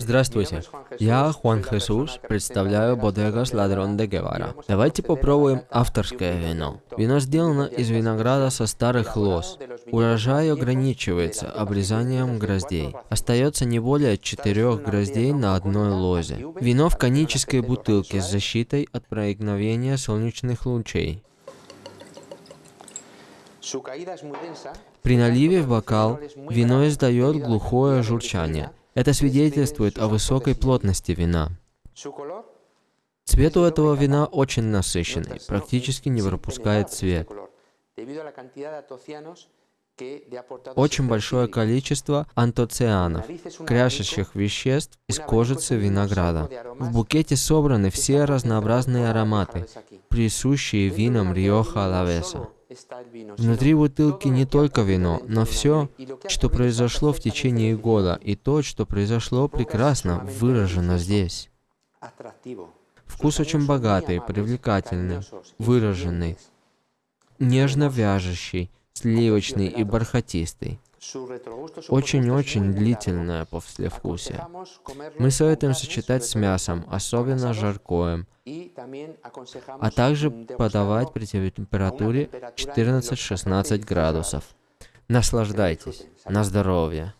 Здравствуйте, я Хуан Хесус, представляю Бодегас Ладрон де Гевара. Давайте попробуем авторское вино. Вино сделано из винограда со старых лоз. Урожай ограничивается обрезанием гроздей. Остается не более четырех гроздей на одной лозе. Вино в конической бутылке с защитой от проникновения солнечных лучей. При наливе в бокал вино издает глухое журчание. Это свидетельствует о высокой плотности вина. Цвет у этого вина очень насыщенный, практически не пропускает цвет. Очень большое количество антоцианов, крящих веществ из кожицы винограда. В букете собраны все разнообразные ароматы, присущие винам Риоха Лавеса. Внутри бутылки не только вино, но все, что произошло в течение года, и то, что произошло прекрасно, выражено здесь. Вкус очень богатый, привлекательный, выраженный, нежно вяжущий, сливочный и бархатистый. Очень-очень длительное послевкусие. Мы советуем сочетать с мясом, особенно жаркоем, а также подавать при температуре 14-16 градусов. Наслаждайтесь. На здоровье.